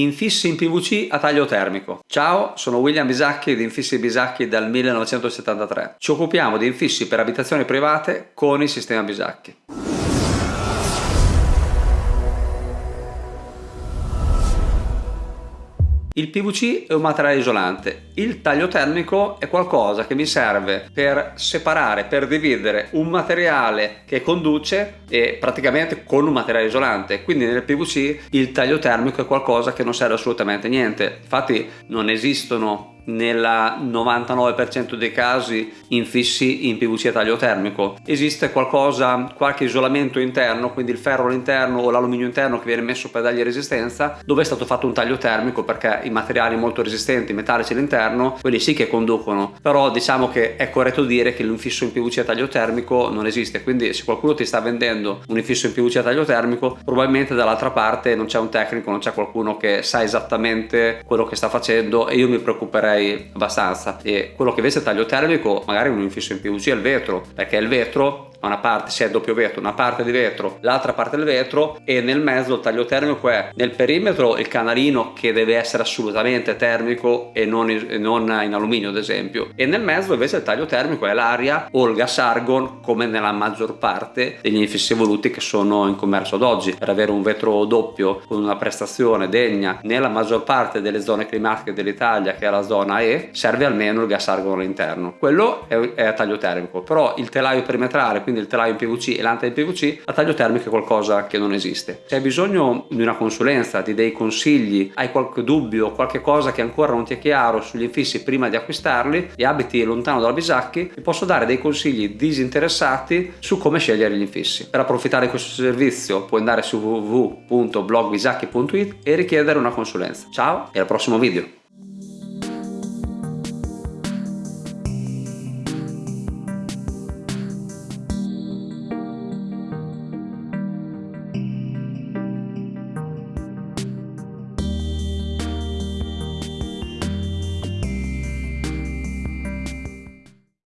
Infissi in PVC a taglio termico. Ciao, sono William Bisacchi di Infissi Bisacchi dal 1973. Ci occupiamo di infissi per abitazioni private con il sistema Bisacchi. Il PVC è un materiale isolante, il taglio termico è qualcosa che mi serve per separare, per dividere un materiale che conduce e praticamente con un materiale isolante. Quindi nel PVC il taglio termico è qualcosa che non serve assolutamente niente. Infatti non esistono nel 99% dei casi infissi in PVC a taglio termico. Esiste qualcosa, qualche isolamento interno, quindi il ferro all'interno o l'alluminio interno che viene messo per dargli resistenza, dove è stato fatto un taglio termico perché i materiali molto resistenti, metallici all'interno, quelli sì che conducono, però diciamo che è corretto dire che l'infisso in PVC a taglio termico non esiste, quindi se qualcuno ti sta vendendo un infisso in PVC a taglio termico, probabilmente dall'altra parte non c'è un tecnico, non c'è qualcuno che sa esattamente quello che sta facendo e io mi preoccuperei direi abbastanza. E quello che invece è taglio termico magari un infisso in PVC è il vetro perché il vetro una parte si è doppio vetro, una parte di vetro, l'altra parte del vetro e nel mezzo il taglio termico è nel perimetro il canalino che deve essere assolutamente termico e non, in, non in alluminio ad esempio. E nel mezzo invece il taglio termico è l'aria o il gas argon come nella maggior parte degli infissi evoluti che sono in commercio ad oggi. Per avere un vetro doppio con una prestazione degna nella maggior parte delle zone climatiche dell'Italia che è la zona E serve almeno il gas argon all'interno. Quello è, è a taglio termico. Però il telaio perimetrale quindi il telaio in PVC e l'anta in PVC, a taglio termico è qualcosa che non esiste. Se hai bisogno di una consulenza, di dei consigli, hai qualche dubbio, qualche cosa che ancora non ti è chiaro sugli infissi prima di acquistarli e abiti lontano dalla Bisacchi, ti posso dare dei consigli disinteressati su come scegliere gli infissi. Per approfittare di questo servizio puoi andare su www.blogbisacchi.it e richiedere una consulenza. Ciao e al prossimo video!